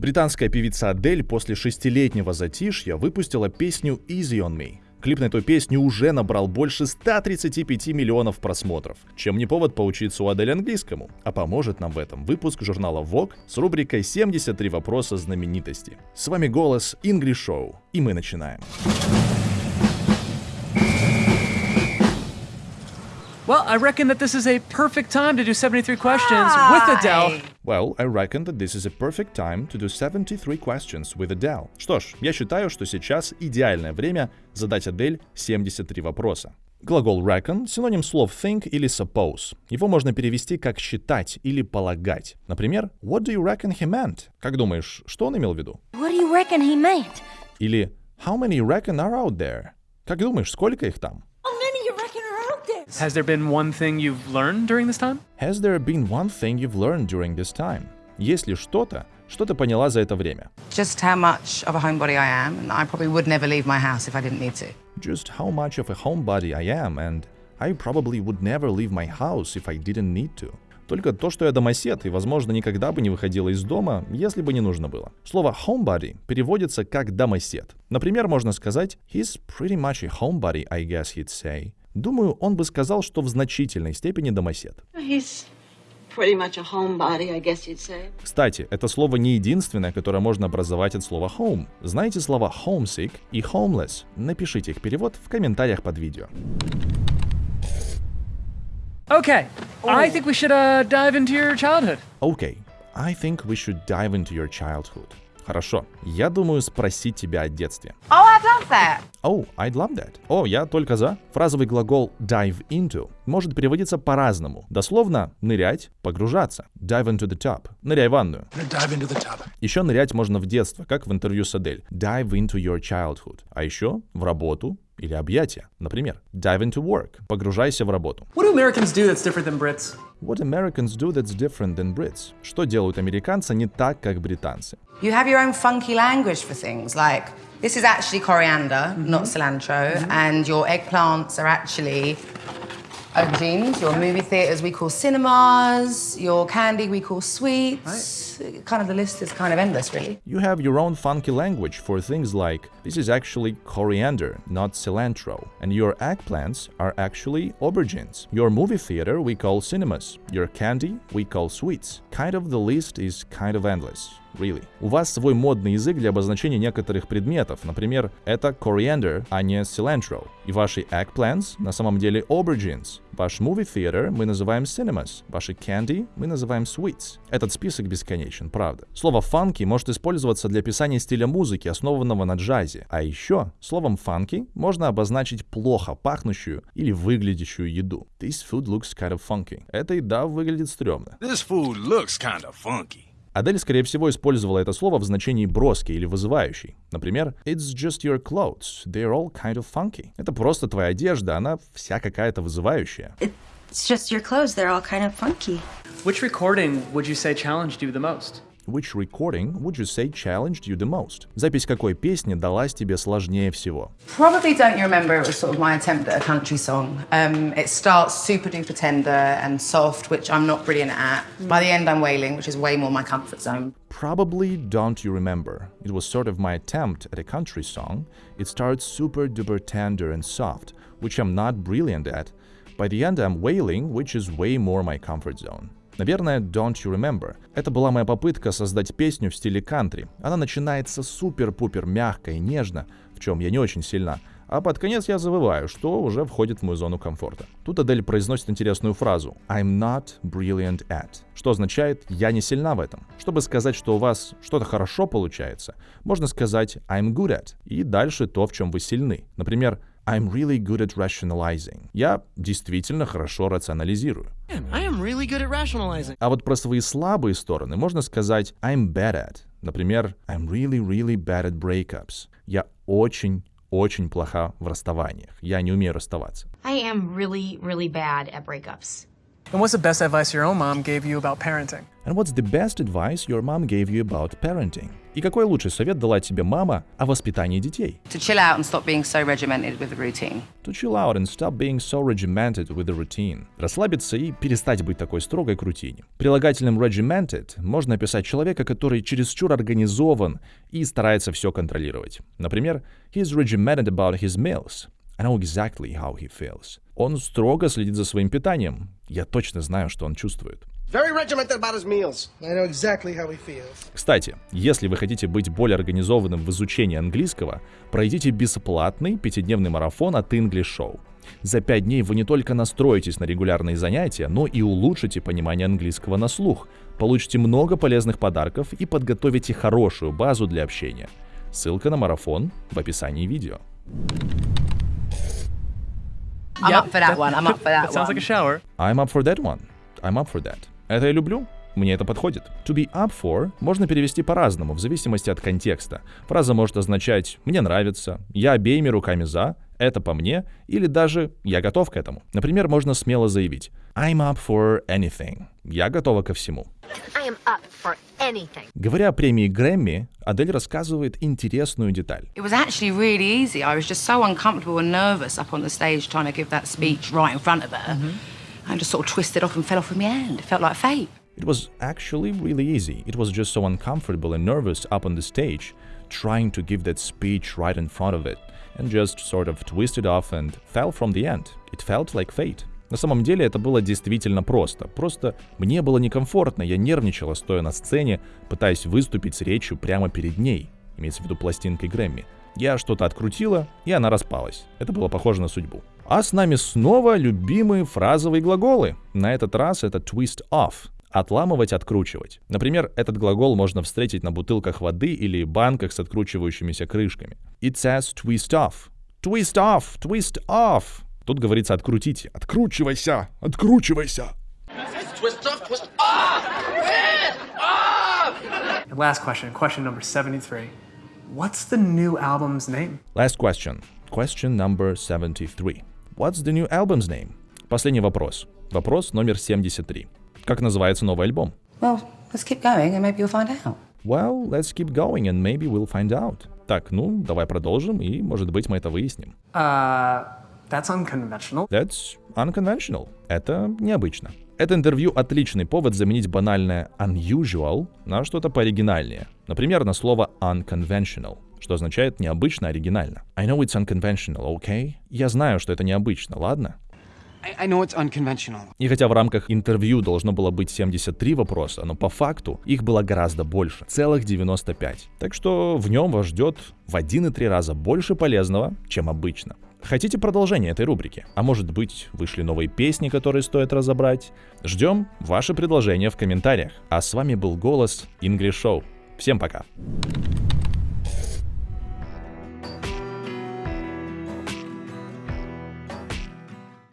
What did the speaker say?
Британская певица Адель после шестилетнего затишья выпустила песню «Easy on Me». Клип на эту песню уже набрал больше 135 миллионов просмотров, чем не повод поучиться у Адель английскому. А поможет нам в этом выпуск журнала Vogue с рубрикой «73 вопроса знаменитости». С вами голос English Show, и мы начинаем. Well, I reckon that this is a perfect time to do 73 questions with Adele. Well, I reckon that this is a perfect time to do 73 questions with Adele. Что ж, я считаю, что сейчас идеальное время задать Адель 73 вопроса. Глагол reckon — синоним слов think или suppose. Его можно перевести как считать или полагать. Например, What do you reckon he meant? Как думаешь, что он имел в виду? What do you reckon he meant? Или How many reckon are out there? Как думаешь, сколько их там? Has there been one thing you've learned during this time? Has there been one thing you've learned during this time? Есть ли что-то, что ты поняла за это время? just how much of a homebody I am, and I probably would never leave my house if I didn't need to. Just how much of a homebody I am, and I probably would never leave my house if I didn't need to. Только то, что я домосед, и, возможно, никогда бы не выходила из дома, если бы не нужно было. Слово homebody переводится как домосед. Например, можно сказать He's pretty much a homebody, I guess he'd say. Думаю, он бы сказал, что в значительной степени домосед. Homebody. Кстати, это слово не единственное, которое можно образовать от слова home. Знаете слова homesick и homeless? Напишите их перевод в комментариях под видео. Okay, I think we should uh, dive into your childhood. Окей, I think we should dive into your childhood. Хорошо, я думаю спросить тебя о детстве. Oh, I'd love that. Oh, I'd love that. О, я только за. Фразовый глагол dive into может переводиться по-разному. Дословно нырять, погружаться. Dive into the tub. Ныряй в ванную. dive into the tub. Еще нырять можно в детство, как в интервью с Адель. Dive into your childhood. А еще в работу или объятия. Например, dive into work. Погружайся в работу. What do Americans do that's different than Brits? What Americans do that's different than Brits? Что делают американцы не так, как британцы? You have your own funky language for things, like this is actually coriander, not cilantro, and your eggplants are actually aubergines. Your movie theaters we call cinemas. Your candy we call sweets. Kind of the list is kind of endless, really. You have your own funky language for things like this is actually coriander, not cilantro, and your eggplants are actually aubergines. Your movie theater we call cinemas. Your candy we call sweets. Kind of the list is kind of endless. Really. У вас свой модный язык для обозначения некоторых предметов. Например, это coriander, а не cilantro. И ваши eggplants на самом деле aubergines. Ваш movie theater мы называем cinemas. Ваши candy мы называем sweets. Этот список бесконечен, правда. Слово funky может использоваться для описания стиля музыки, основанного на джазе. А еще словом funky можно обозначить плохо пахнущую или выглядящую еду. This food looks kind of funky. Эта еда выглядит стрёмно. This food looks kind of funky. Адель, скорее всего, использовала это слово в значении броский или вызывающий. Например, It's just your clothes. They're all kind of funky. Это просто твоя одежда, она вся какая-то вызывающая. It's just your clothes. They're all kind of funky. Which recording would you say challenged you the most? Which recording would you say challenged you the most? Запись какой песни далась тебе сложнее всего? Probably don't you remember it was sort of my attempt at a country song. Um, it starts super duper tender and soft, which I'm not brilliant at. By the end, I'm wailing, which is way more my comfort zone. Probably don't you remember. It was sort of my attempt at a country song. It starts super duper tender and soft, which I'm not brilliant at. By the end, I'm wailing, which is way more my comfort zone. Наверное, Don't You Remember. Это была моя попытка создать песню в стиле кантри. Она начинается супер-пупер мягко и нежно, в чем я не очень сильна, а под конец я завываю, что уже входит в мою зону комфорта. Тут Адель произносит интересную фразу «I'm not brilliant at», что означает «я не сильна в этом». Чтобы сказать, что у вас что-то хорошо получается, можно сказать «I'm good at» и дальше то, в чем вы сильны. Например, I'm really good at rationalizing. Я действительно хорошо рационализирую. I am really good at rationalizing. А вот про свои слабые стороны можно сказать I'm bad at. Например, I'm really, really bad at breakups. Я очень, очень плоха в расставаниях. Я не умею расставаться. I am really, really bad at breakups. And what's the best advice your own mom gave you about parenting? And what's the best advice your mom gave you about parenting? И какой лучший совет дала тебе мама о воспитании детей? To chill out and stop being so regimented with the routine. To chill out and stop being so regimented with the routine. Расслабиться и перестать быть такой строгой к рутине. Прилагательным regimented можно описать человека, который чересчур организован и старается все контролировать. Например, he's regimented about his meals. I know exactly how he feels. Он строго следит за своим питанием. Я точно знаю, что он чувствует. Very regimented about his meals. I know exactly how he feels. Кстати, если вы хотите быть более организованным в изучении английского, пройдите бесплатный пятидневный марафон от English Show. За пять дней вы не только настроитесь на регулярные занятия, но и улучшите понимание английского на слух, получите много полезных подарков и подготовите хорошую базу для общения. Ссылка на марафон в описании видео. I'm Yep, up for that one. I'm up for that, That sounds one. like a shower. I'm up for that one. I'm up for that. Это я люблю. Мне это подходит. To be up for можно перевести по-разному, в зависимости от контекста. Фраза может означать «мне нравится», «я обеими руками за», «это по мне» или даже «я готов к этому». Например, можно смело заявить I'm up for anything. Я готова ко всему. I am up for anything. Говоря о премии Грэмми, Адель рассказывает интересную деталь. It was actually really easy. I was just so uncomfortable and nervous up on the stage trying to give that speech right in front of her. I just sort of twisted off and fell off in my hand. It felt like fate. It was actually really easy. It was just so uncomfortable and nervous up on the stage, trying to give that speech right in front of it, and just sort of twisted off and fell from the end. It felt like fate. На самом деле это было действительно просто. Просто мне было некомфортно, я нервничала, стоя на сцене, пытаясь выступить с речью прямо перед ней, имеется в виду пластинкой Грэмми. Я что-то открутила, и она распалась. Это было похоже на судьбу. А с нами снова любимые фразовые глаголы. На этот раз это twist off. Отламывать, откручивать. Например, этот глагол можно встретить на бутылках воды или банках с откручивающимися крышками. It says twist off. Twist off, twist off. Тут говорится открутите. Откручивайся, откручивайся. Twist off, twist off! Last question, question number 73. What's the new album's name? Last question. Question number 73. What's the new album's name? Последний вопрос. Вопрос номер 73. Как называется новый альбом? Well, let's keep going and maybe you'll find out. Well, let's keep going and maybe we'll find out. Так, ну, давай продолжим, и, может быть, мы это выясним. Uh, that's unconventional. That's unconventional. Это необычно. Это интервью отличный повод заменить банальное unusual на что-то пооригинальнее. Например, на слово unconventional, что означает необычно, оригинально. I know it's unconventional, okay? Я знаю, что это необычно, ладно? I, know it's unconventional. И хотя в рамках интервью должно было быть 73 вопроса, но по факту их было гораздо больше, целых 95. Так что в нем вас ждет в 1,3 раза больше полезного, чем обычно. Хотите продолжение этой рубрики? А может быть, вышли новые песни, которые стоит разобрать? Ждем ваши предложения в комментариях. А с вами был голос English Show. Всем пока!